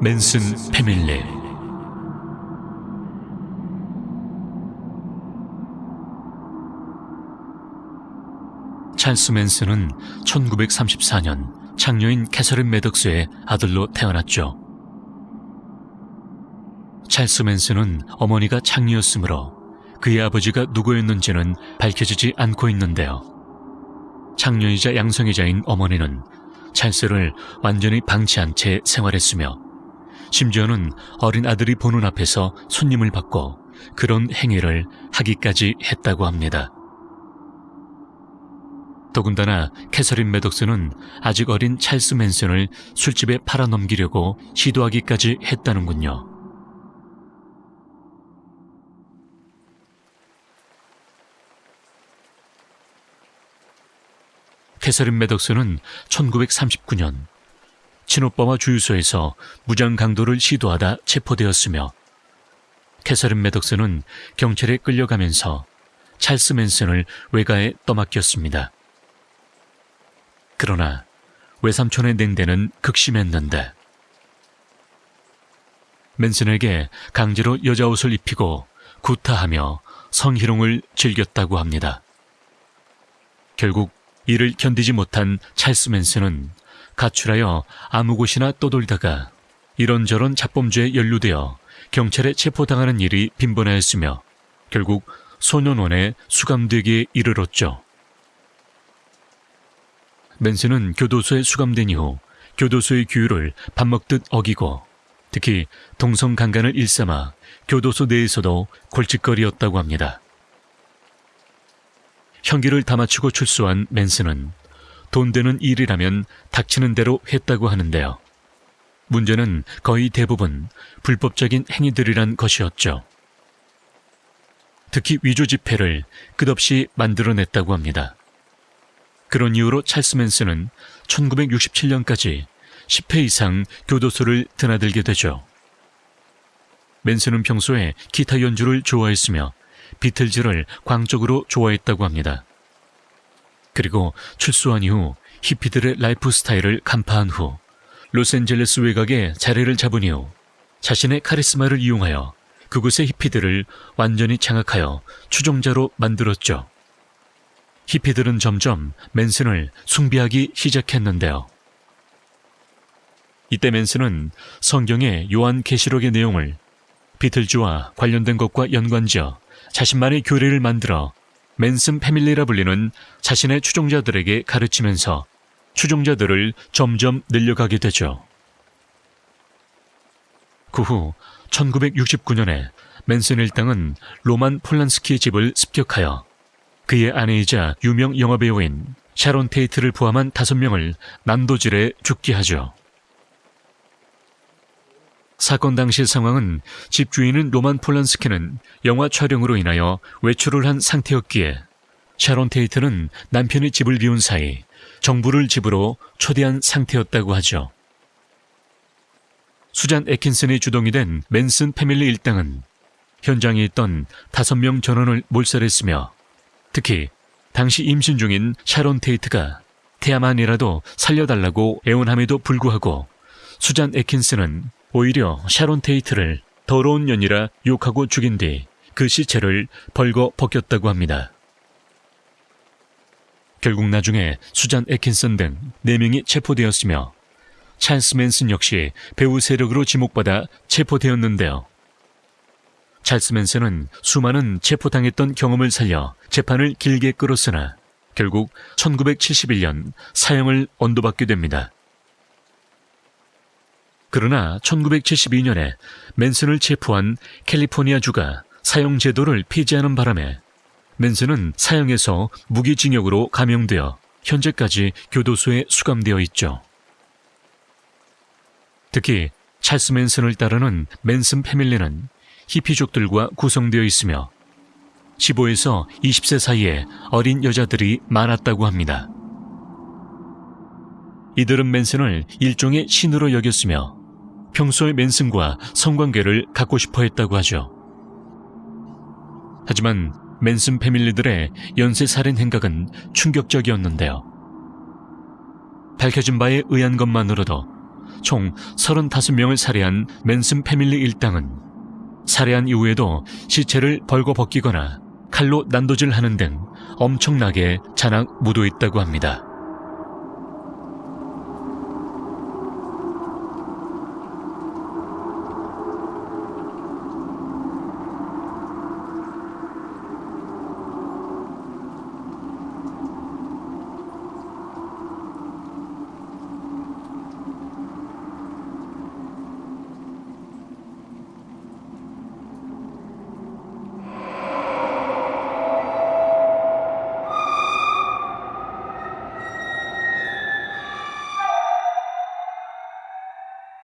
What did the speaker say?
맨슨 패밀리 찰스 맨슨은 1934년 장녀인 캐서린 매덕스의 아들로 태어났죠. 찰스 맨슨은 어머니가 장녀였으므로 그의 아버지가 누구였는지는 밝혀지지 않고 있는데요. 장녀이자 양성애자인 어머니는 찰스를 완전히 방치한 채 생활했으며 심지어는 어린 아들이 보는 앞에서 손님을 받고 그런 행위를 하기까지 했다고 합니다. 더군다나 캐서린 매덕스는 아직 어린 찰스 맨슨을 술집에 팔아넘기려고 시도하기까지 했다는군요. 캐서린 매덕스는 1939년 친오빠와 주유소에서 무장 강도를 시도하다 체포되었으며 캐서린 매덕스는 경찰에 끌려가면서 찰스 맨슨을 외가에 떠맡겼습니다. 그러나 외삼촌의 냉대는 극심했는데 맨슨에게 강제로 여자 옷을 입히고 구타하며 성희롱을 즐겼다고 합니다. 결국 이를 견디지 못한 찰스 맨슨은 가출하여 아무 곳이나 떠돌다가 이런저런 잡범죄에 연루되어 경찰에 체포당하는 일이 빈번하였으며 결국 소년원에 수감되기에 이르렀죠. 맨슨은 교도소에 수감된 이후 교도소의 규율을 밥 먹듯 어기고 특히 동성 강간을 일삼아 교도소 내에서도 골칫거리였다고 합니다. 형기를 다 마치고 출소한 맨슨은 돈 되는 일이라면 닥치는 대로 했다고 하는데요. 문제는 거의 대부분 불법적인 행위들이란 것이었죠. 특히 위조 지폐를 끝없이 만들어냈다고 합니다. 그런 이유로 찰스 맨슨은 1967년까지 10회 이상 교도소를 드나들게 되죠. 맨슨은 평소에 기타 연주를 좋아했으며 비틀즈를 광적으로 좋아했다고 합니다. 그리고 출소한 이후 히피들의 라이프 스타일을 간파한 후 로스앤젤레스 외곽에 자리를 잡은 이후 자신의 카리스마를 이용하여 그곳의 히피들을 완전히 장악하여 추종자로 만들었죠. 히피들은 점점 맨슨을 숭배하기 시작했는데요. 이때 맨슨은 성경의 요한 계시록의 내용을 비틀즈와 관련된 것과 연관지어 자신만의 교리를 만들어 맨슨 패밀리라 불리는 자신의 추종자들에게 가르치면서 추종자들을 점점 늘려가게 되죠. 그 후 1969년에 맨슨 일당은 로만 폴란스키의 집을 습격하여 그의 아내이자 유명 영화배우인 샤론 테이트를 포함한 다섯 명을 난도질에 죽게 하죠. 사건 당시 상황은 집주인은 로만 폴란스키는 영화 촬영으로 인하여 외출을 한 상태였기에 샤론 테이트는 남편이 집을 비운 사이 정부를 집으로 초대한 상태였다고 하죠. 수잔 에킨슨이 주동이 된 맨슨 패밀리 일당은 현장에 있던 다섯 명 전원을 몰살했으며 특히 당시 임신 중인 샤론 테이트가 태아만이라도 살려달라고 애원함에도 불구하고 수잔 에킨슨은 오히려 샤론 테이트를 더러운 년이라 욕하고 죽인 뒤 그 시체를 벌거 벗겼다고 합니다. 결국 나중에 수잔 에킨슨 등 4명이 체포되었으며 찰스 맨슨 역시 배우 세력으로 지목받아 체포되었는데요. 찰스 맨슨은 수많은 체포당했던 경험을 살려 재판을 길게 끌었으나 결국 1971년 사형을 언도받게 됩니다. 그러나 1972년에 맨슨을 체포한 캘리포니아 주가 사형 제도를 폐지하는 바람에 맨슨은 사형에서 무기징역으로 감형되어 현재까지 교도소에 수감되어 있죠. 특히 찰스 맨슨을 따르는 맨슨 패밀리는 히피족들과 구성되어 있으며 15에서 20세 사이에 어린 여자들이 많았다고 합니다. 이들은 맨슨을 일종의 신으로 여겼으며 평소에 맨슨과 성관계를 갖고 싶어 했다고 하죠. 하지만 맨슨 패밀리들의 연쇄 살인 행각은 충격적이었는데요. 밝혀진 바에 의한 것만으로도 총 35명을 살해한 맨슨 패밀리 일당은 살해한 이후에도 시체를 벌거벗기거나 칼로 난도질하는 등 엄청나게 잔악 무도했다고 합니다.